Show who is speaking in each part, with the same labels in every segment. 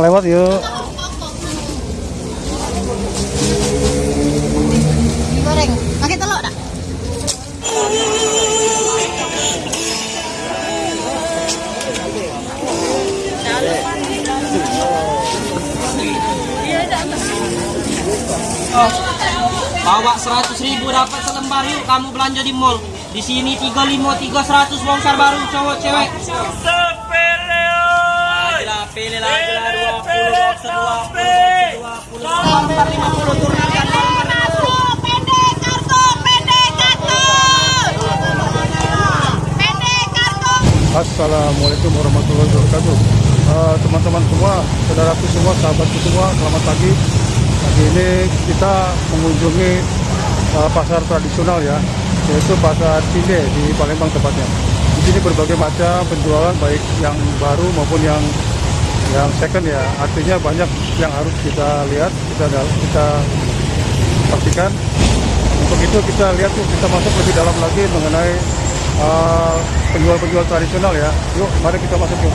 Speaker 1: Numpang lewat yuk.
Speaker 2: Goreng. Pakai telur tak?
Speaker 3: Bawa 100 ribu dapat selembar yuk kamu belanja di mall. Di sini 35 300 bongkar baru cowok cewek. Pilih lagi lah 20 boxer 20 boxer 20 bongkar 50 turunkan bongkar 50.
Speaker 2: Pendek kartu, pendek kartu. Pendek kartu.
Speaker 1: Assalamualaikum warahmatullahi wabarakatuh. Eh, Teman-teman semua, saudaraku semua, sahabatku semua, selamat pagi. Pagi ini kita mengunjungi eh, pasar tradisional ya, yaitu pasar Cinde di Palembang tepatnya. Di sini berbagai macam penjualan baik yang baru maupun yang yang second ya. Artinya banyak yang harus kita lihat, kita kita pastikan. Untuk itu kita lihat yuk, kita masuk lebih dalam lagi mengenai uh, penjual-penjual tradisional ya. Yuk, mari kita masuk yuk.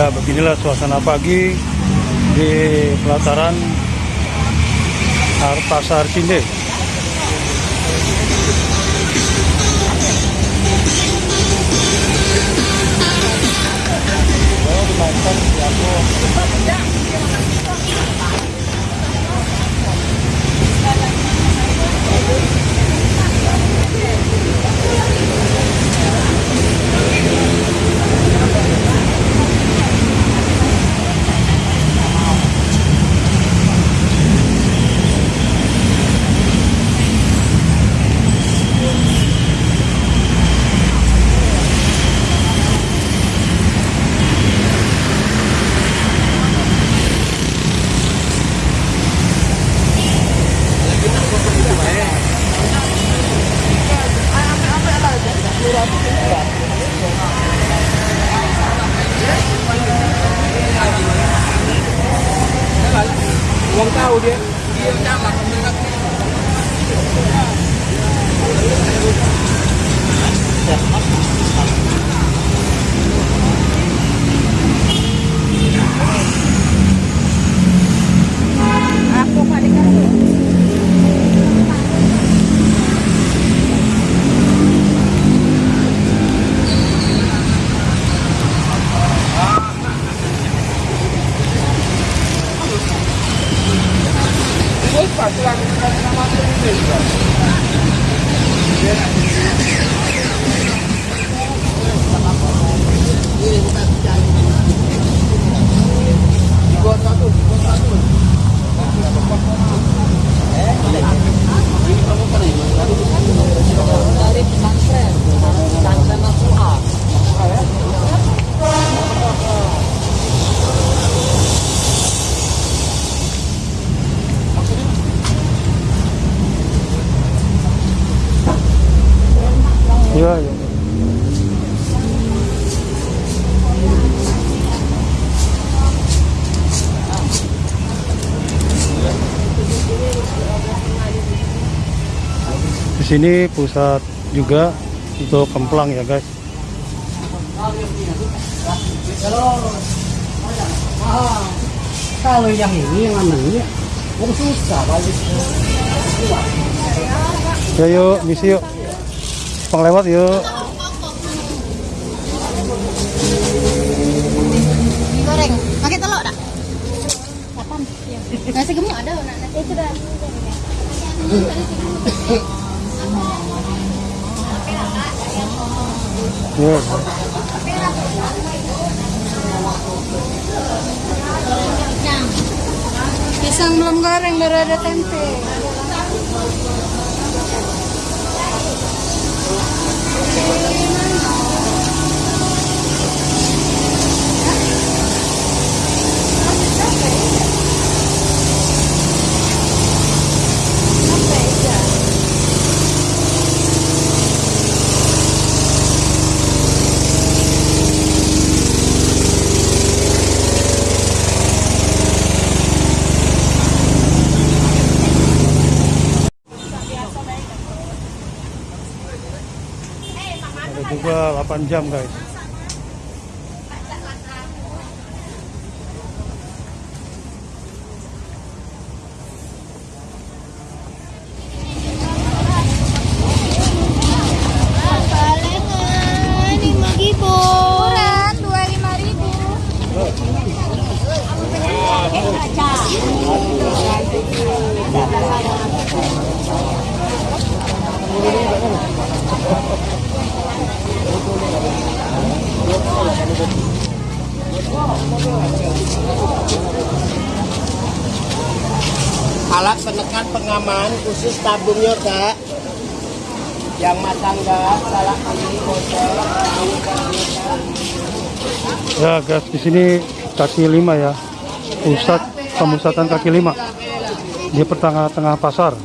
Speaker 1: Ya beginilah suasana pagi di pelataran Ar- Pasar Cinde.
Speaker 3: Quảng Tàu đi.
Speaker 2: Đi ra mặt
Speaker 1: mình ra Aku paling kan. Sini pusat juga untuk kemplang ya guys.
Speaker 4: Kalau yang ini yang anehnya, oh susah balik.
Speaker 1: Ya yuk, misi yuk. Pang lewat yuk.
Speaker 2: Goreng. Pakai telur tak? Kapan? Nasi gemuk ada nak nasi itu dah. Pisang belum goreng, baru ada tempe.
Speaker 1: Okay. Juga 8 jam guys.
Speaker 2: Palingan lima ribu. Murah dua lima ribu.
Speaker 4: Alat penekan pengaman khusus tabungnya kak. Yang masang gas, salah kali bocor.
Speaker 1: Ya guys, di sini kaki lima ya. Pusat pemusatan kaki lima di pertengah-tengah pasar.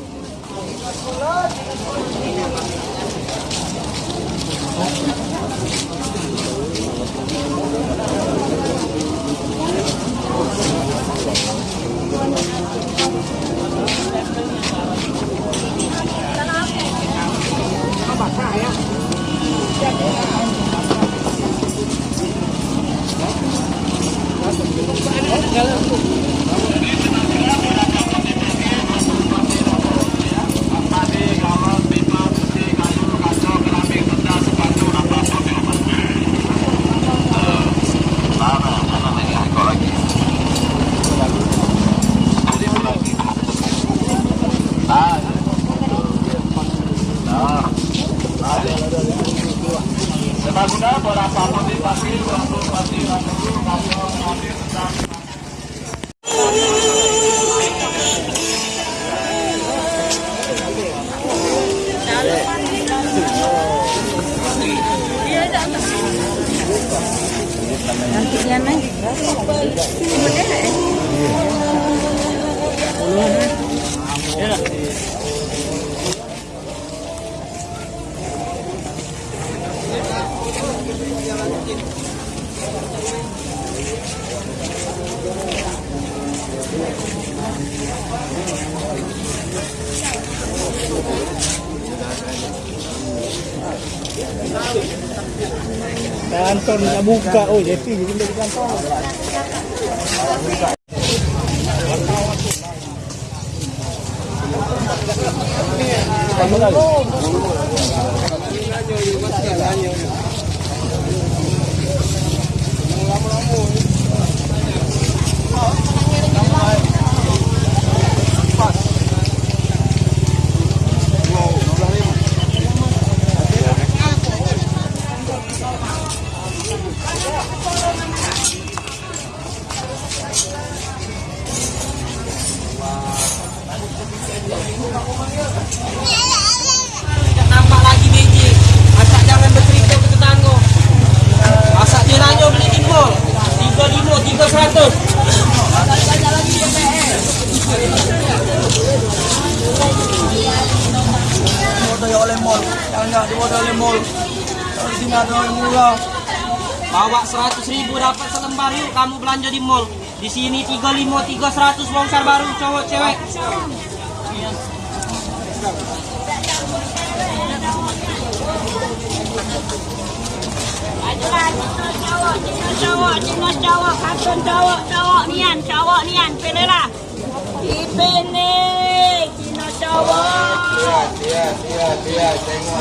Speaker 1: calor.
Speaker 4: Kantor nak buka. Oh, JP jadi dari kantor.
Speaker 3: Nambah Tiga seratus. Bawa seratus ribu dapat selembar yuk kamu belanja di mall. Di sini tiga lima, tiga seratus bongsar baru cowok cewek.
Speaker 5: cowok, cowok, cowok, cowok,
Speaker 3: นเจ้าเจ้าเนี่ยเจ้าเนี่
Speaker 5: ยไปเลยล่ะอีเป็นนี่กินเจ้าเตี้ยเตี้
Speaker 1: ย
Speaker 3: เตี้ยเตี้ยงอ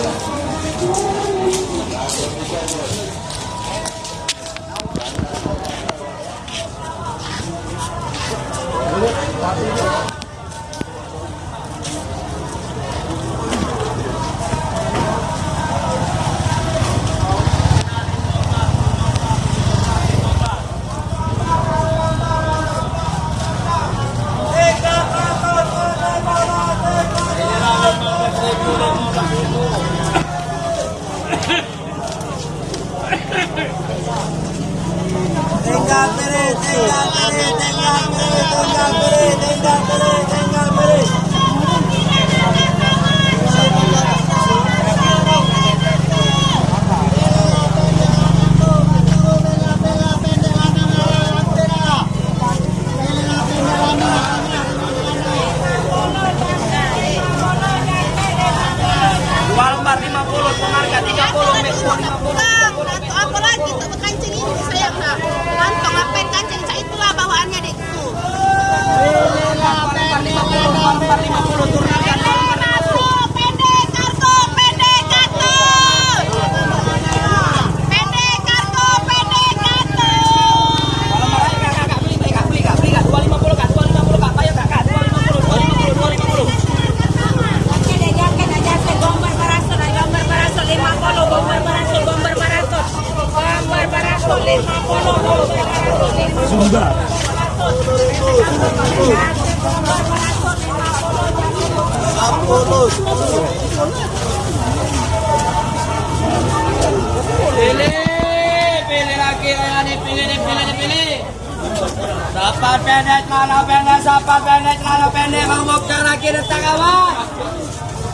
Speaker 3: Dapat pendek, celana pendek, dapat pendek, celana pendek, bokcer lagi, detak kawan.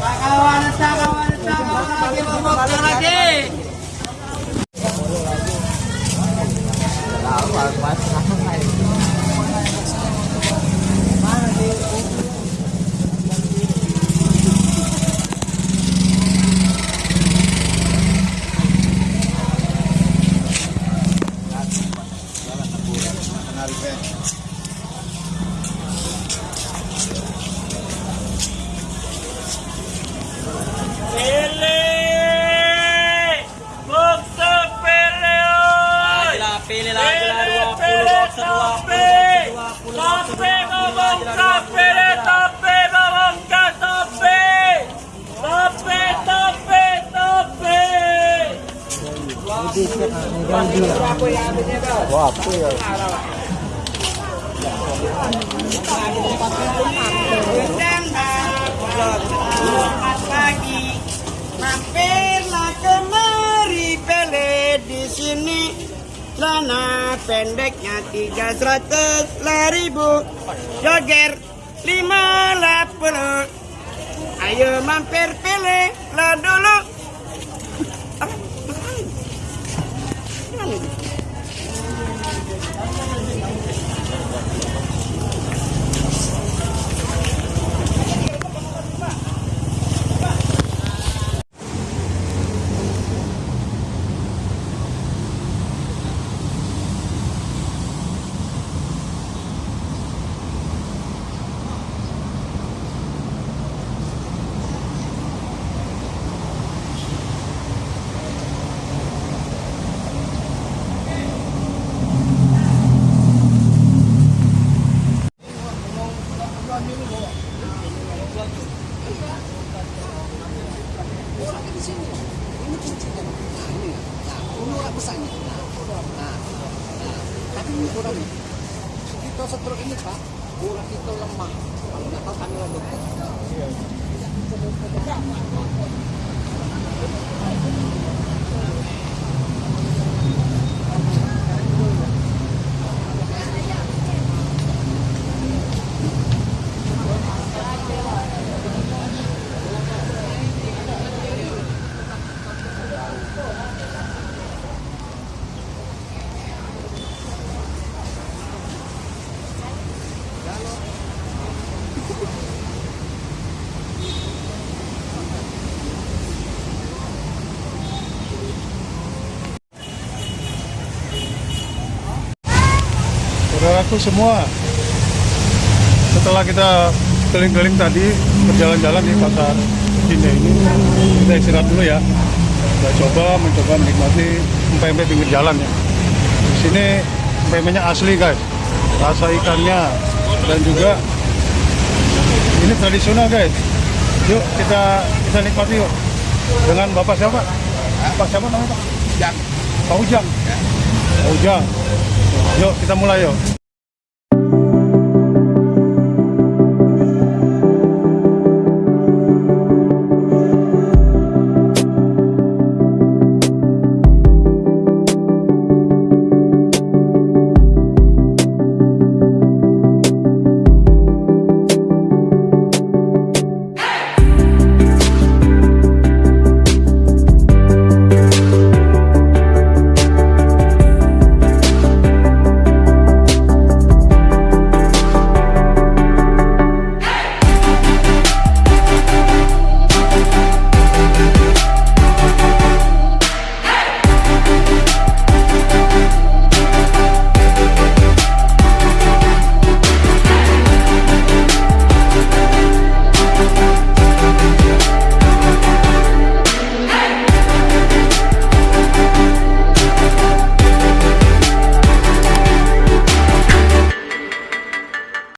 Speaker 3: Kawan, detak kawan, detak kawan lagi, mau bokcer lagi.
Speaker 6: Pilih!
Speaker 3: Selamat pagi. Mampirlah kemari pele di sini. Celana pendeknya tiga seratus ribu. Joger lima puluh. Ayo mampir pele lah dulu.
Speaker 1: Saudaraku semua, setelah kita keliling-keliling tadi berjalan-jalan di pasar Cine ini, kita istirahat dulu ya. Kita coba mencoba menikmati empek-empek pinggir jalan ya. Di sini empek-empeknya asli guys, rasa ikannya dan juga ini tradisional guys. Yuk kita kita nikmati yuk dengan bapak siapa? Pak siapa namanya Pak? Pak Ujang. Pak Ujang. Yuk kita mulai yuk.